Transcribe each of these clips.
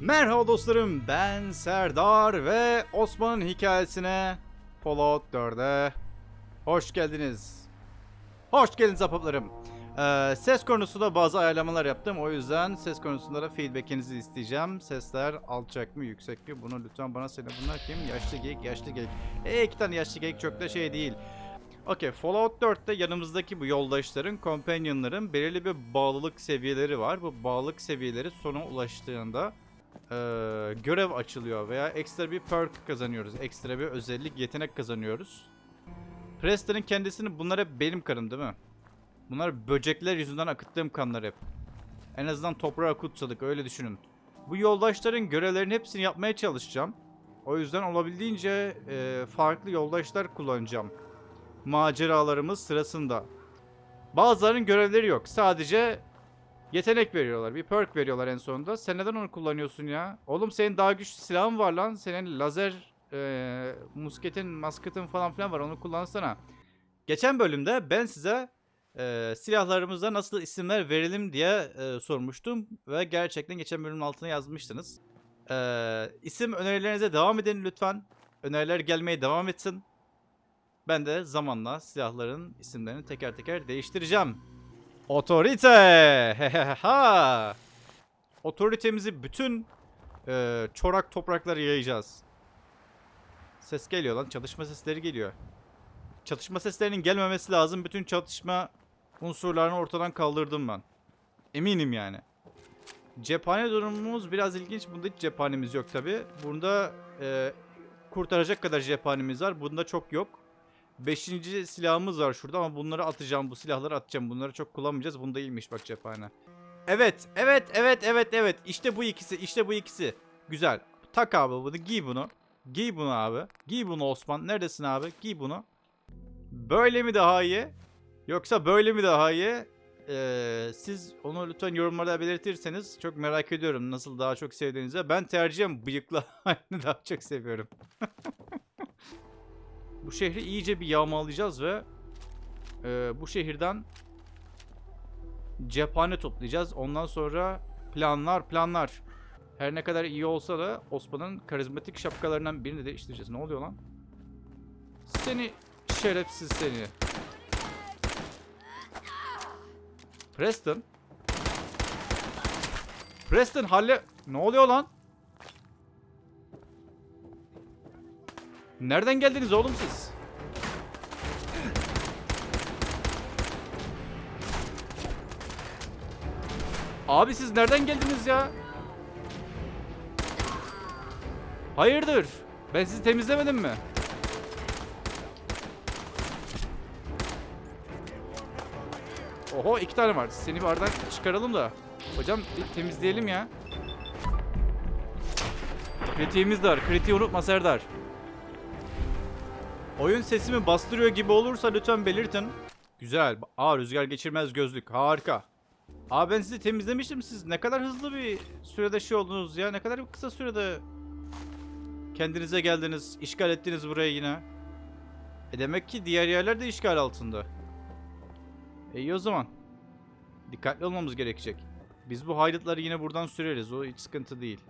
Merhaba dostlarım ben Serdar ve Osman'ın hikayesine Fallout 4'e hoş geldiniz. Hoş geldiniz apaplarım. Ee, ses konusunda bazı ayarlamalar yaptım. O yüzden ses konusunda da feedbackinizi isteyeceğim. Sesler alçak mı yüksek mi? Bunu lütfen bana söyle. Bunlar kim? Yaşlı geyik, yaşlı geyik. E iki tane yaşlı geyik çok da şey değil. Okey Fallout 4'te yanımızdaki bu yoldaşların, companionların belirli bir bağlılık seviyeleri var. Bu bağlılık seviyeleri sona ulaştığında eee, görev açılıyor veya ekstra bir perk kazanıyoruz. Ekstra bir özellik, yetenek kazanıyoruz. Preston'ın kendisini bunlar hep benim kanım değil mi? Bunlar böcekler yüzünden akıttığım kanlar hep. En azından toprağa kutsadık öyle düşünün. Bu yoldaşların görevlerin hepsini yapmaya çalışacağım. O yüzden olabildiğince eee, farklı yoldaşlar kullanacağım maceralarımız sırasında. Bazılarının görevleri yok. Sadece yetenek veriyorlar. Bir perk veriyorlar en sonunda. Sen neden onu kullanıyorsun ya? Oğlum senin daha güçlü silahın var lan. Senin lazer e, musketin, masketin falan filan var. Onu kullansana. Geçen bölümde ben size e, silahlarımıza nasıl isimler verelim diye e, sormuştum. Ve gerçekten geçen bölümün altına yazmıştınız. E, isim önerilerinize devam edin lütfen. Öneriler gelmeye devam etsin. Ben de zamanla silahların isimlerini teker teker değiştireceğim. Otorite! Heheha! Otoritemizi bütün e, çorak topraklara yayacağız. Ses geliyor lan. Çatışma sesleri geliyor. Çatışma seslerinin gelmemesi lazım. Bütün çatışma unsurlarını ortadan kaldırdım ben. Eminim yani. Cephane durumumuz biraz ilginç. Bunda hiç cephanemiz yok tabi. Bunda e, kurtaracak kadar cephanemiz var. Bunda çok yok. Beşinci silahımız var şurada ama bunları atacağım. Bu silahları atacağım. Bunları çok kullanmayacağız. Bunda iyiymiş bak cephane. Evet, evet, evet, evet, evet. İşte bu ikisi, işte bu ikisi. Güzel. Tak abi bunu, giy bunu. Giy bunu abi. Giy bunu Osman. Neredesin abi? Giy bunu. Böyle mi daha iyi? Yoksa böyle mi daha iyi? Ee, siz onu lütfen yorumlarda belirtirseniz çok merak ediyorum nasıl daha çok sevdiğinizi. Ben tercihen bıyıklı halini daha çok seviyorum. Bu şehri iyice bir yağmalayacağız ve e, bu şehirden cephane toplayacağız. Ondan sonra planlar planlar. Her ne kadar iyi olsa da Osman'ın karizmatik şapkalarından birini de değiştireceğiz. Ne oluyor lan? Seni şerefsiz seni. Preston. Preston halle... Ne oluyor lan? Nereden geldiniz oğlum siz? Abi siz nereden geldiniz ya? Hayırdır? Ben sizi temizlemedim mi? Oho iki tane var. Seni bir aradan çıkaralım da. Hocam temizleyelim ya. Kritiğimiz de var. Kritiği unutma Serdar. Oyun sesimi bastırıyor gibi olursa lütfen belirtin. Güzel. Aa rüzgar geçirmez gözlük. Harika. Aa ben sizi temizlemiştim. Siz ne kadar hızlı bir sürede şey oldunuz ya. Ne kadar kısa sürede kendinize geldiniz. işgal ettiniz burayı yine. E demek ki diğer yerler de işgal altında. E iyi o zaman. Dikkatli olmamız gerekecek. Biz bu haydutları yine buradan süreriz. O hiç sıkıntı değil.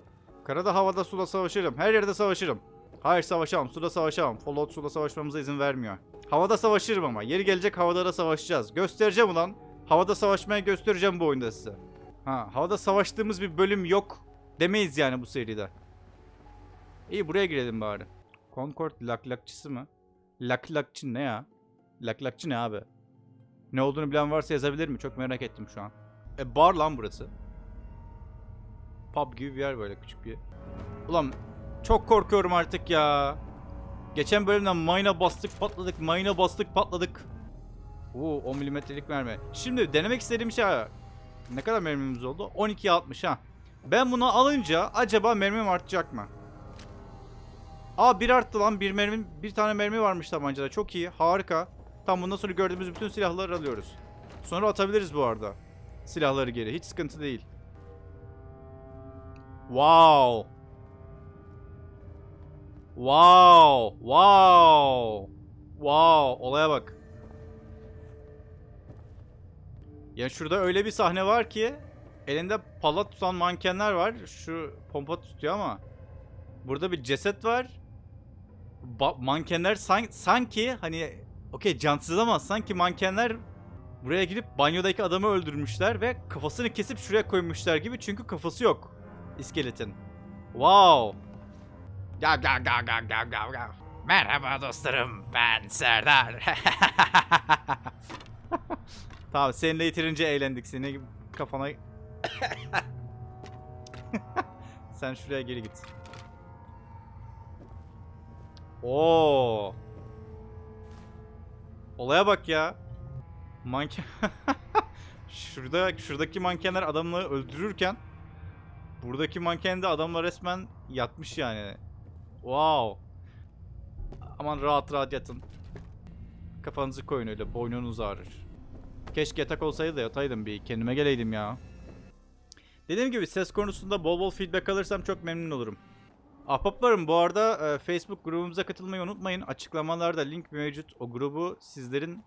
Karada, havada, suda savaşırım. Her yerde savaşırım. Hayır savaşamam. Suda savaşamam. Fallout suda savaşmamıza izin vermiyor. Havada savaşırım ama. Yeri gelecek havada da savaşacağız. Göstereceğim ulan. Havada savaşmaya göstereceğim bu oyunda size. Ha, havada savaştığımız bir bölüm yok. Demeyiz yani bu seride. İyi buraya girelim bari. Concord laklakçısı mı? Laklakçı ne ya? Laklakçı ne abi? Ne olduğunu bilen varsa yazabilir mi? Çok merak ettim şu an. E bar lan burası. Pub gibi bir yer böyle küçük bir. Ulan çok korkuyorum artık ya. Geçen bölümden mayına bastık patladık, mayına bastık patladık. Oo 10 milimetrelik mermi. Şimdi denemek istediğim şey ne kadar mermimiz oldu? 12'ye 60 ha. Ben bunu alınca acaba mermim artacak mı? Aa bir arttı lan bir mermi bir tane mermi varmış tabancada çok iyi harika. Tam bundan sonra gördüğümüz bütün silahları alıyoruz. Sonra atabiliriz bu arada. Silahları geri hiç sıkıntı değil. Wow. Wow. Wow. Wow. Olaya bak. Ya şurada öyle bir sahne var ki elinde pala tutan mankenler var. Şu pompa tutuyor ama burada bir ceset var. Ba- mankenler san- sanki hani okey cansız ama sanki mankenler buraya girip banyodaki adamı öldürmüşler ve kafasını kesip şuraya koymuşlar gibi çünkü kafası yok iskeletin. Wow. Gav gav gav gav gav gav gav. Merhaba dostlarım ben Serdar. tamam seninle yeterince eğlendik seni kafana... Sen şuraya geri git. Oo. Olaya bak ya. Manken... Şurada şuradaki mankenler adamları öldürürken buradaki manken de adamla resmen yatmış yani. Wow. Aman rahat rahat yatın. Kafanızı koyun öyle boynunuz ağrır. Keşke yatak olsaydı da yataydım bir kendime geleydim ya. Dediğim gibi ses konusunda bol bol feedback alırsam çok memnun olurum. Ahbaplarım bu arada e, Facebook grubumuza katılmayı unutmayın. Açıklamalarda link mevcut. O grubu sizlerin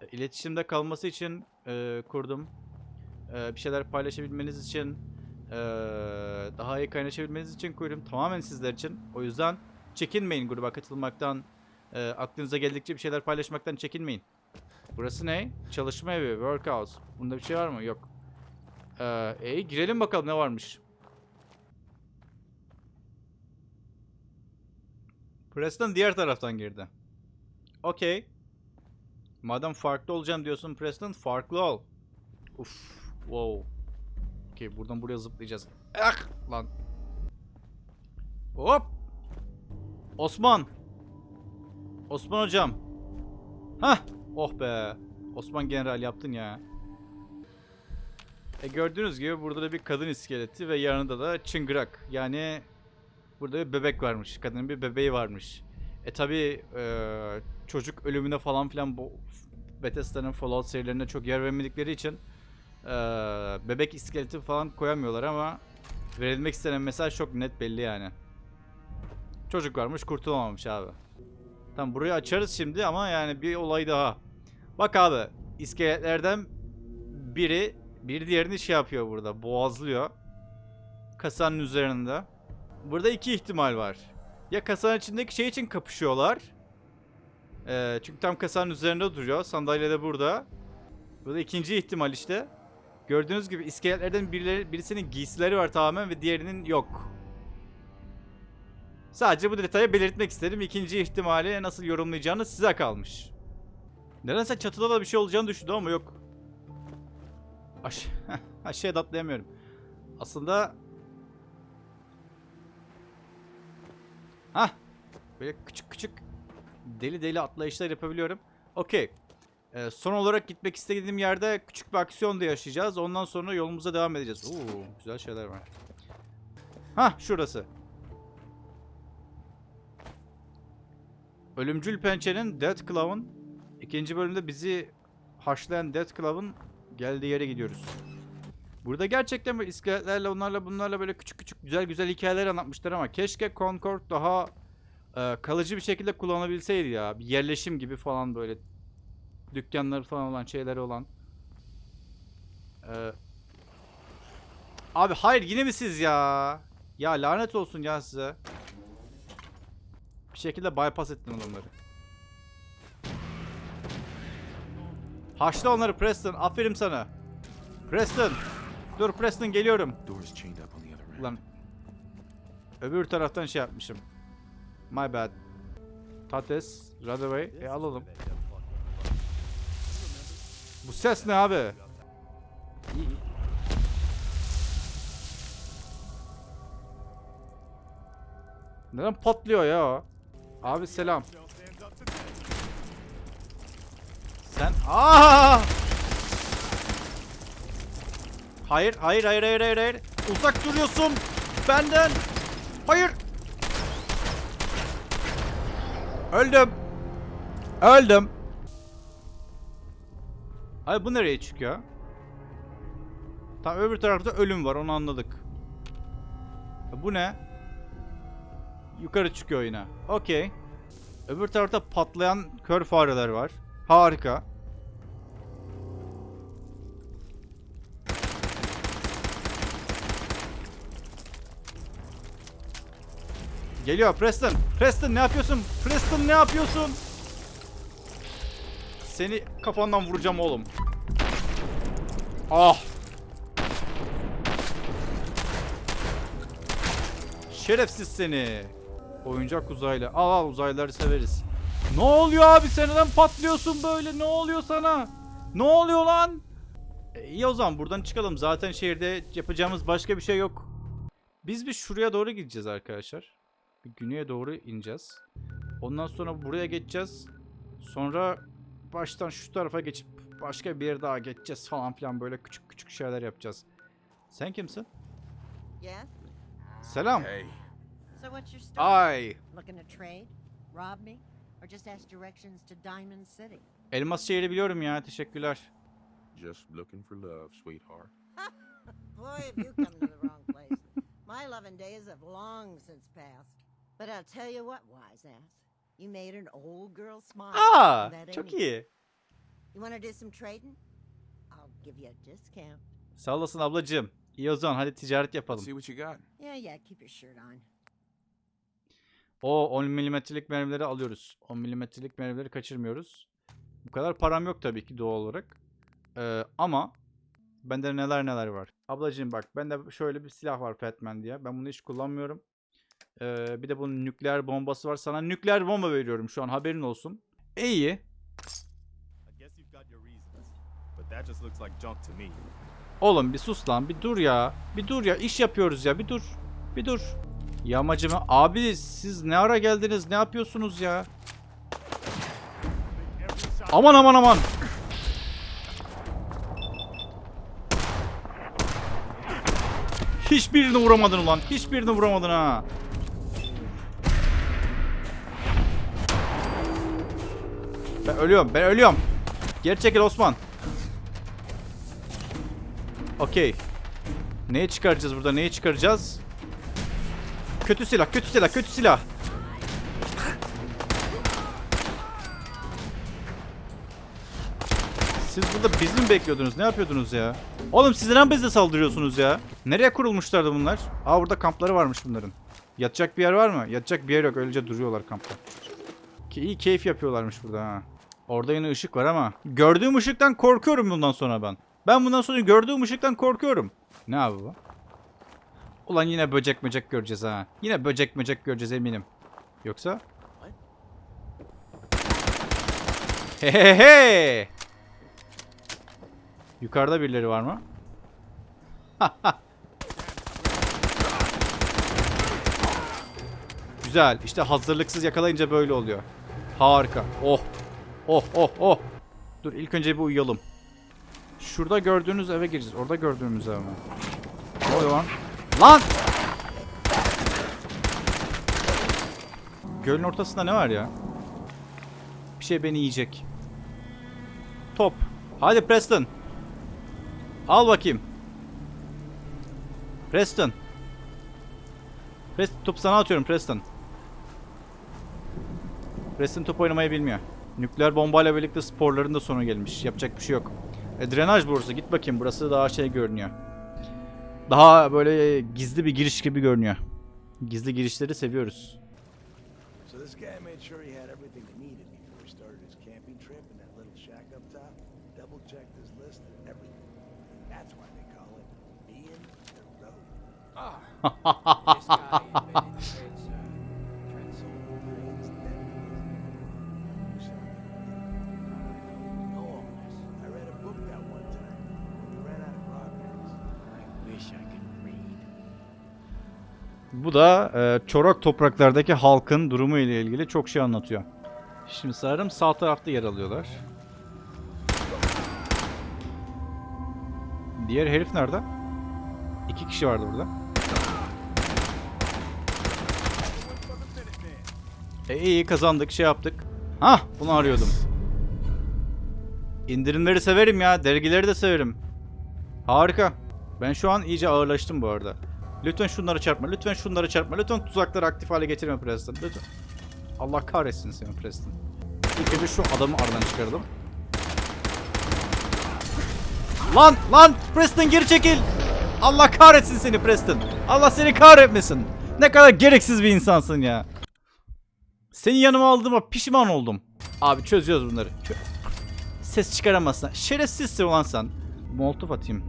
e, iletişimde kalması için e, kurdum. E, bir şeyler paylaşabilmeniz için, e, daha iyi kaynaşabilmeniz için kurdum. Tamamen sizler için. O yüzden çekinmeyin gruba katılmaktan. E, aklınıza geldikçe bir şeyler paylaşmaktan çekinmeyin. Burası ne? Çalışma evi, workhouse. Bunda bir şey var mı? Yok. Ee, e, girelim bakalım ne varmış. Preston diğer taraftan girdi. Okey. Madem farklı olacağım diyorsun Preston, farklı ol. Uf, wow. Okey, buradan buraya zıplayacağız. Ah, lan. Hop. Osman. Osman hocam. Hah. Oh be. Osman General yaptın ya. E gördüğünüz gibi burada da bir kadın iskeleti ve yanında da çıngırak. Yani burada bir bebek varmış. Kadının bir bebeği varmış. E tabi çocuk ölümüne falan filan bu Bethesda'nın Fallout serilerine çok yer vermedikleri için e, bebek iskeleti falan koyamıyorlar ama verilmek istenen mesaj çok net belli yani. Çocuk varmış kurtulamamış abi. Tamam burayı açarız şimdi ama yani bir olay daha. Bak abi iskeletlerden biri bir diğerini şey yapıyor burada boğazlıyor. Kasanın üzerinde. Burada iki ihtimal var. Ya kasanın içindeki şey için kapışıyorlar. Ee, çünkü tam kasanın üzerinde duruyor. Sandalye de burada. Burada ikinci ihtimal işte. Gördüğünüz gibi iskeletlerden birileri, birisinin giysileri var tamamen ve diğerinin yok. Sadece bu detayı belirtmek istedim. İkinci ihtimali nasıl yorumlayacağınız size kalmış. Nedense çatıda da bir şey olacağını düşündüm ama yok. Aş aşağıya da. Aslında... Hah! Böyle küçük küçük deli deli atlayışlar yapabiliyorum. Okey. Ee, son olarak gitmek istediğim yerde küçük bir aksiyon da yaşayacağız. Ondan sonra yolumuza devam edeceğiz. Oo, güzel şeyler var. Hah şurası. Ölümcül Pençe'nin Death Claw'ın ikinci bölümde bizi haşlayan Death Claw'ın geldiği yere gidiyoruz. Burada gerçekten böyle iskeletlerle onlarla bunlarla böyle küçük küçük güzel güzel hikayeler anlatmışlar ama keşke Concord daha e, kalıcı bir şekilde kullanabilseydi ya. Bir yerleşim gibi falan böyle dükkanları falan olan şeyleri olan. Ee, abi hayır yine mi siz ya? Ya lanet olsun ya size. Bir şekilde bypass ettin onları. Haşla onları Preston. Aferin sana. Preston. Dur Preston geliyorum. Ulan. Öbür taraftan şey yapmışım. My bad. Tates. Radaway. E alalım. Bu ses ne abi? Neden patlıyor ya? Abi selam. Sen aa! Hayır, hayır, hayır, hayır, hayır, hayır. Uzak duruyorsun benden. Hayır. Öldüm. Öldüm. Hayır bu nereye çıkıyor? Tam öbür tarafta ölüm var onu anladık. E, bu ne? Yukarı çıkıyor yine. Okey. Öbür tarafta patlayan kör fareler var. Harika. Geliyor Preston. Preston ne yapıyorsun? Preston ne yapıyorsun? Seni kafandan vuracağım oğlum. Ah. Şerefsiz seni. Oyuncak uzaylı. Al al uzaylıları severiz. Ne oluyor abi sen neden patlıyorsun böyle? Ne oluyor sana? Ne oluyor lan? E, iyi o zaman buradan çıkalım. Zaten şehirde yapacağımız başka bir şey yok. Biz bir şuraya doğru gideceğiz arkadaşlar. Bir güneye doğru ineceğiz. Ondan sonra buraya geçeceğiz. Sonra baştan şu tarafa geçip başka bir yere daha geçeceğiz falan filan böyle küçük küçük şeyler yapacağız. Sen kimsin? Yes? Selam. Hey, So what's your story? Ay. Looking to trade? Rob me? Or just ask directions to Diamond City? Elmas şehri biliyorum ya. Teşekkürler. just looking for love, sweetheart. Boy, have you come to the wrong place. My loving days have long since passed. But I'll tell you what, wise ass. You made an old girl smile. Aa, ain't çok iyi. You want to do some trading? I'll give you a discount. Sağ olasın ablacığım. İyi o zaman hadi ticaret yapalım. see what you got. Yeah, yeah, keep your shirt on. O 10 milimetrelik mermileri alıyoruz. 10 milimetrelik mermileri kaçırmıyoruz. Bu kadar param yok tabii ki doğal olarak. Ee, ama bende neler neler var. Ablacığım bak bende şöyle bir silah var Fatman diye. Ben bunu hiç kullanmıyorum. Ee, bir de bunun nükleer bombası var. Sana nükleer bomba veriyorum şu an haberin olsun. İyi. Oğlum bir sus lan bir dur ya. Bir dur ya iş yapıyoruz ya bir dur. Bir dur. Yamacıma abi siz ne ara geldiniz ne yapıyorsunuz ya? Aman aman aman. Hiçbirini vuramadın ulan. Hiçbirini vuramadın ha. Ölüyorum. Ben ölüyorum. Geri çekil Osman. Okey. Neyi çıkaracağız burada? Neyi çıkaracağız? Kötü silah, kötü silah, kötü silah. Siz burada bizi mi bekliyordunuz? Ne yapıyordunuz ya? Oğlum siz neden bize saldırıyorsunuz ya? Nereye kurulmuşlardı bunlar? Aa burada kampları varmış bunların. Yatacak bir yer var mı? Yatacak bir yer yok. Öylece duruyorlar kampta. Ki iyi keyif yapıyorlarmış burada ha. Orada yine ışık var ama. Gördüğüm ışıktan korkuyorum bundan sonra ben. Ben bundan sonra gördüğüm ışıktan korkuyorum. Ne abi bu? Ulan yine böcek böcek göreceğiz ha. Yine böcek böcek göreceğiz eminim. Yoksa? He he he. Yukarıda birileri var mı? Güzel. İşte hazırlıksız yakalayınca böyle oluyor. Harika. Oh. Oh oh oh. Dur ilk önce bir uyuyalım. Şurada gördüğünüz eve gireceğiz. Orada gördüğümüz eve mi? Ne lan? Lan! Gölün ortasında ne var ya? Bir şey beni yiyecek. Top. Hadi Preston. Al bakayım. Preston. Preston top sana atıyorum Preston. Preston top oynamayı bilmiyor. Nükleer bombayla birlikte sporların da sonu gelmiş. Yapacak bir şey yok. E, drenaj burası. Git bakayım. Burası daha şey görünüyor. Daha böyle gizli bir giriş gibi görünüyor. Gizli girişleri seviyoruz. So this guy made sure he had everything he needed before he started his camping trip in that little shack up top. Double checked his list and everything. That's why they call it being the road. This Bu da e, çorak topraklardaki halkın durumu ile ilgili çok şey anlatıyor. Şimdi sanırım sağ tarafta yer alıyorlar. Diğer herif nerede? İki kişi vardı burada. E iyi kazandık şey yaptık. Hah bunu arıyordum. İndirimleri severim ya. Dergileri de severim. Harika. Ben şu an iyice ağırlaştım bu arada. Lütfen şunları çarpma. Lütfen şunları çarpma. Lütfen tuzakları aktif hale getirme Preston. Lütfen. Allah kahretsin seni Preston. İlk önce şu adamı aradan çıkaralım. Lan lan Preston geri çekil. Allah kahretsin seni Preston. Allah seni kahretmesin. Ne kadar gereksiz bir insansın ya. Seni yanıma aldığıma pişman oldum. Abi çözüyoruz bunları. Çö- Ses çıkaramazsan. Şerefsizsin ulan sen. Molotof atayım.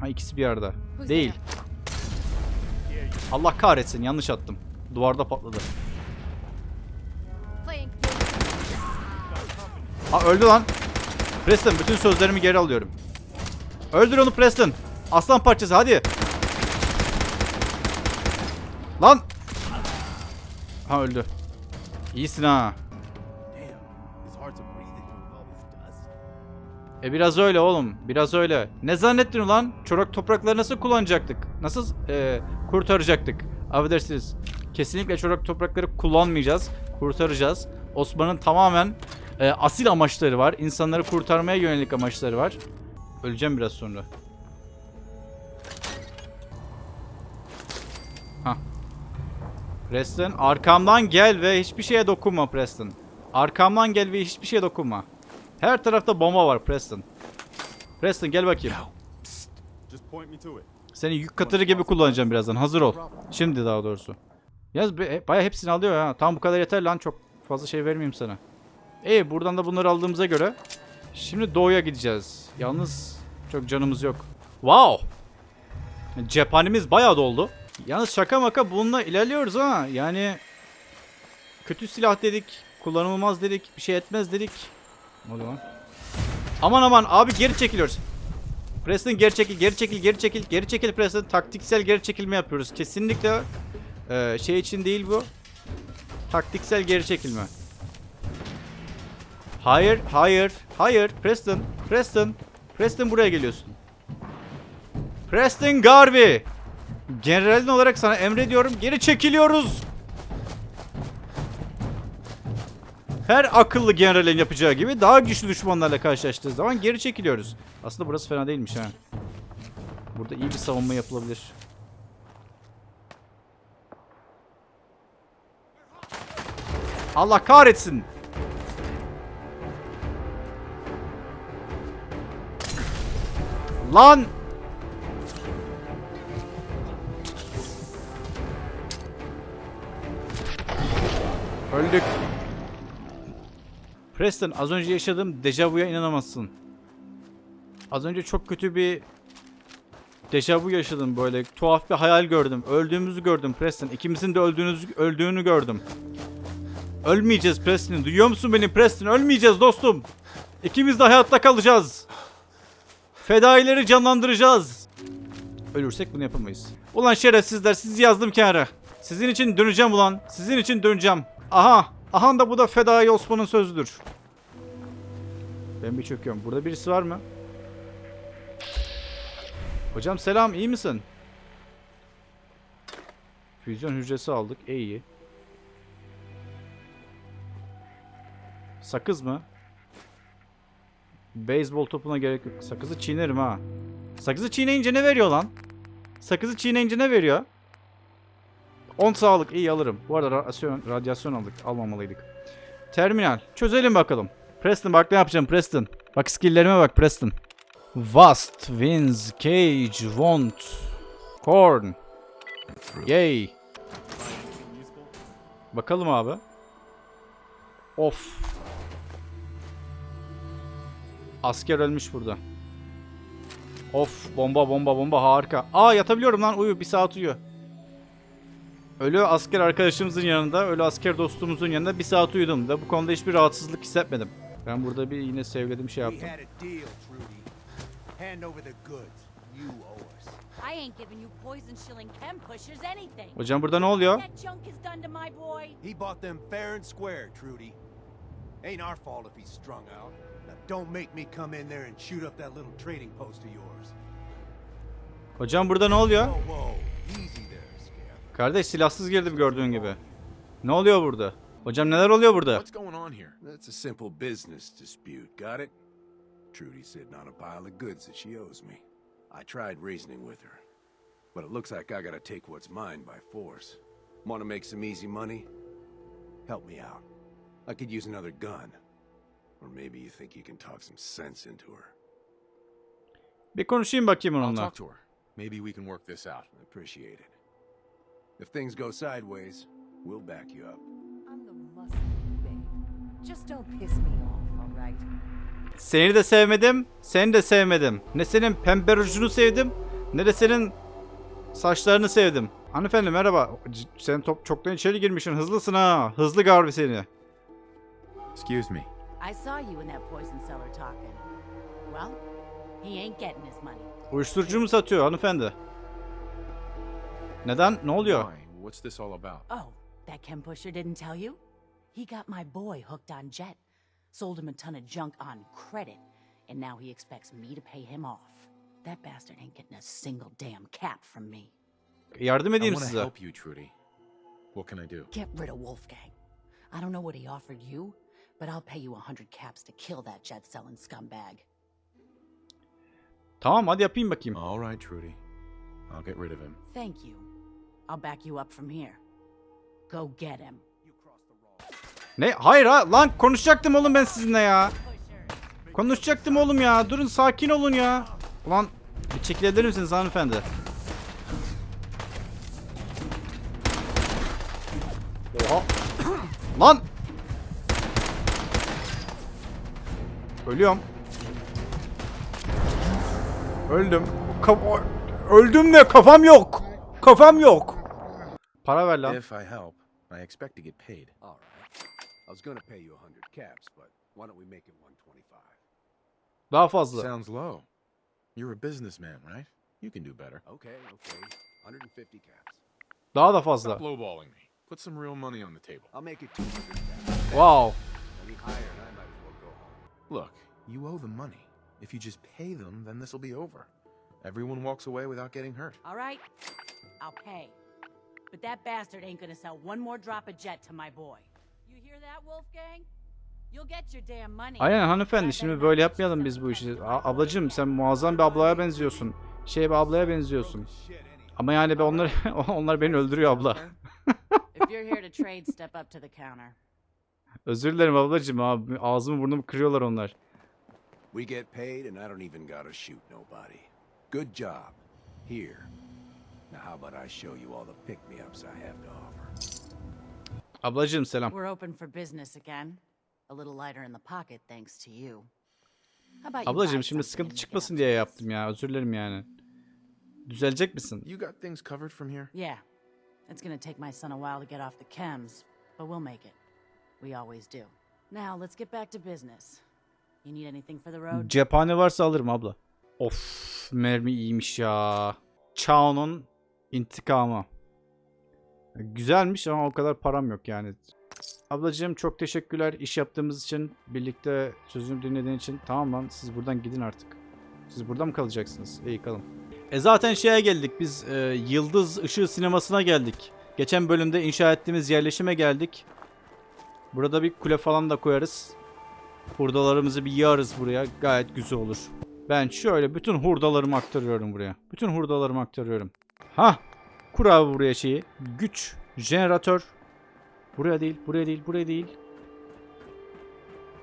Ha ikisi bir arada. Değil. Allah kahretsin yanlış attım. Duvarda patladı. Ha öldü lan. Preston bütün sözlerimi geri alıyorum. Öldür onu Preston. Aslan parçası hadi. Lan. Ha öldü. İyisin ha. E biraz öyle oğlum. Biraz öyle. Ne zannettin ulan? Çorak toprakları nasıl kullanacaktık? Nasıl e, kurtaracaktık? Affedersiniz. Kesinlikle çorak toprakları kullanmayacağız. Kurtaracağız. Osman'ın tamamen e, asil amaçları var. İnsanları kurtarmaya yönelik amaçları var. Öleceğim biraz sonra. Preston arkamdan gel ve hiçbir şeye dokunma Preston. Arkamdan gel ve hiçbir şeye dokunma. Her tarafta bomba var Preston. Preston gel bakayım. Just point me to it. Seni yük katırı gibi kullanacağım birazdan. Hazır ol. Şimdi daha doğrusu. Yaz be- baya hepsini alıyor ha. Tamam bu kadar yeter lan. Çok fazla şey vermeyeyim sana. İyi buradan da bunları aldığımıza göre şimdi doğuya gideceğiz. Yalnız çok canımız yok. Wow. Cephanemiz bayağı doldu. Yalnız şaka maka bununla ilerliyoruz ha. Yani kötü silah dedik. Kullanılmaz dedik. Bir şey etmez dedik. Ne oluyor? Aman aman abi geri çekiliyoruz. Preston geri çekil, geri çekil, geri çekil, geri çekil Preston. Taktiksel geri çekilme yapıyoruz. Kesinlikle e, şey için değil bu. Taktiksel geri çekilme. Hayır, hayır, hayır. Preston, Preston, Preston buraya geliyorsun. Preston Garvey. Generalin olarak sana emrediyorum. Geri çekiliyoruz. Her akıllı generalin yapacağı gibi daha güçlü düşmanlarla karşılaştığı zaman geri çekiliyoruz. Aslında burası fena değilmiş ha. Burada iyi bir savunma yapılabilir. Allah kahretsin. Lan! Öldük. Preston az önce yaşadığım dejavuya inanamazsın. Az önce çok kötü bir dejavu yaşadım böyle. Tuhaf bir hayal gördüm. Öldüğümüzü gördüm Preston. İkimizin de öldüğünüzü, öldüğünü gördüm. Ölmeyeceğiz Preston. Duyuyor musun beni Preston? Ölmeyeceğiz dostum. İkimiz de hayatta kalacağız. Fedaileri canlandıracağız. Ölürsek bunu yapamayız. Ulan şerefsizler sizi yazdım kenara. Sizin için döneceğim ulan. Sizin için döneceğim. Aha. Aha da bu da Fedai Osman'ın sözüdür. Ben bir çöküyorum. Burada birisi var mı? Hocam selam iyi misin? Füzyon hücresi aldık. E iyi. Sakız mı? Beyzbol topuna gerek yok. Sakızı çiğnerim ha. Sakızı çiğneyince ne veriyor lan? Sakızı çiğneyince ne veriyor? 10 sağlık iyi alırım. Bu arada radyasyon, radyasyon aldık. Almamalıydık. Terminal. Çözelim bakalım. Preston bak ne yapacağım Preston. Bak skill'lerime bak Preston. Vast, Winds, Cage, Want, Corn. Yay. Bakalım abi. Of. Asker ölmüş burada. Of bomba bomba bomba harika. Aa yatabiliyorum lan uyu bir saat uyu. Ölü asker arkadaşımızın yanında, ölü asker dostumuzun yanında bir saat uyudum ve bu konuda hiçbir rahatsızlık hissetmedim. Ben burada bir yine sevgilediğim şey yaptım. Hocam burada ne oluyor? He bought them fair and square, Trudy. Ain't our fault if he's strung out. Now don't make me come in there and shoot up that little trading post of yours. Hocam burada ne oluyor? Whoa, whoa. Easy there. Kardeş silahsız girdim gördüğün gibi. Ne oluyor burada? Hocam neler oluyor burada? What's going on here? That's a simple business dispute, got it? Trudy's sitting on a pile of goods that she owes me. I tried reasoning with her, but it looks like I gotta take what's mine by force. Want to make some easy money? Help me out. I could use another gun. Or maybe you think you can talk some sense into her. Bir konuşayım bakayım I'll onunla. talk to her. Maybe we can work this out. Appreciate it. If things go sideways, we'll back you up. I'm the muscle babe. Just don't piss me off, all right? Seni de sevmedim, seni de sevmedim. Ne senin pembe rujunu sevdim, ne de senin saçlarını sevdim. Hanımefendi merhaba. Sen top çoktan içeri girmişsin. Hızlısın ha. Hızlı Garbi seni. Excuse me. I saw you in that poison cellar talking. Well, he ain't getting his money. Uyuşturucu mu satıyor hanımefendi? Neden? Ne oluyor? Why? What's this all about? Oh, that chem pusher didn't tell you? He got my boy hooked on Jet. Sold him a ton of junk on credit. And now he expects me to pay him off. That bastard ain't getting a single damn cap from me. Yardım I edeyim want to size. help you, Trudy. What can I do? Get rid of Wolfgang. I don't know what he offered you, but I'll pay you a hundred caps to kill that jet selling scumbag. Tamam hadi yapayım bakayım. All right, Trudy. I'll get rid of him. Thank you. I'll back you up from here. Go get him. Ne? Hayır ha. Lan konuşacaktım oğlum ben sizinle ya. Konuşacaktım oğlum ya. Durun sakin olun ya. Ulan bir çekilebilir misiniz hanımefendi? Oha. Lan. Ölüyorum. Öldüm. Ka- Öldüm de kafam yok. Kafam yok. Para ver lan. If I help, I expect to get paid. All right. I was gonna pay you a hundred caps, but why don't we make it 125? Daha fazla. Sounds low. You're a businessman, right? You can do better. Okay, okay. 150 caps. Daha da fazla. Stop lowballing me. Put some real money on the table. I'll make it 200 caps. Wow. Any higher and I might as well go home. Look, you owe them money. If you just pay them, then this'll be over. Everyone walks away without getting hurt. All right, I'll pay. But that bastard ain't gonna sell one more drop of jet to my boy. You hear that, Wolfgang? You'll get your damn money. Aynen hanımefendi şimdi böyle yapmayalım biz bu işi. A- crack ablacığım sen muazzam bir ablaya benziyorsun. Şey bir ablaya benziyorsun. Ama yani ben onlar onlar beni öldürüyor abla. If you're here to trade, step up to the counter. Özür dilerim ablacığım abi. Ağzımı burnumu kırıyorlar onlar. We get paid and I don't even gotta shoot nobody. Good job. Here. Now how about I show you all the pick-me-ups I have to offer? Ablacığım selam. We're open for business again. A little lighter in the pocket thanks to you. How about you Ablacığım şimdi sıkıntı çıkmasın diye yaptım ya. Özür dilerim yani. Düzelecek misin? You got things covered from here? Yeah. It's gonna take my son a while to get off the chems, but we'll make it. We always do. Now, let's get back to business. You need anything for the road? Cephane varsa alırım abla. Of mermi iyiymiş ya. Chao'nun intikamı. Güzelmiş ama o kadar param yok yani. Ablacığım çok teşekkürler iş yaptığımız için. Birlikte sözümü dinlediğin için. Tamam lan siz buradan gidin artık. Siz burada mı kalacaksınız? İyi kalın. E zaten şeye geldik biz e, Yıldız Işığı Sineması'na geldik. Geçen bölümde inşa ettiğimiz yerleşime geldik. Burada bir kule falan da koyarız. Hurdalarımızı bir yağarız buraya. Gayet güzel olur. Ben şöyle bütün hurdalarımı aktarıyorum buraya. Bütün hurdalarımı aktarıyorum. Ha, Kur abi buraya şeyi. Güç. Jeneratör. Buraya değil, buraya değil, buraya değil.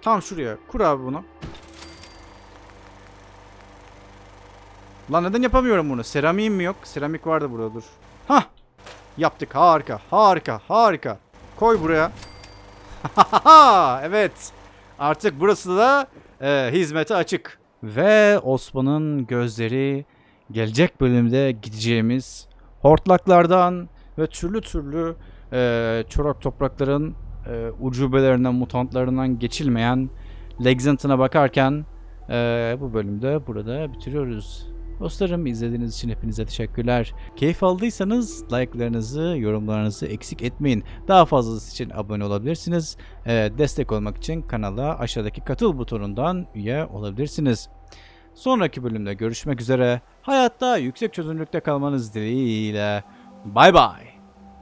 Tam şuraya. Kur abi bunu. Lan neden yapamıyorum bunu? Seramiğim mi yok? Seramik vardı burada dur. Hah. Yaptık. Harika. Harika. Harika. Koy buraya. evet. Artık burası da e, hizmete açık. Ve Osman'ın gözleri gelecek bölümde gideceğimiz hortlaklardan ve türlü türlü e, çorak toprakların e, ucubelerinden, mutantlarından geçilmeyen Lexington'a bakarken e, bu bölümde burada bitiriyoruz. Dostlarım izlediğiniz için hepinize teşekkürler. Keyif aldıysanız like'larınızı, yorumlarınızı eksik etmeyin. Daha fazlası için abone olabilirsiniz. Ee, destek olmak için kanala aşağıdaki katıl butonundan üye olabilirsiniz. Sonraki bölümde görüşmek üzere. Hayatta yüksek çözünürlükte kalmanız dileğiyle. Bay bay.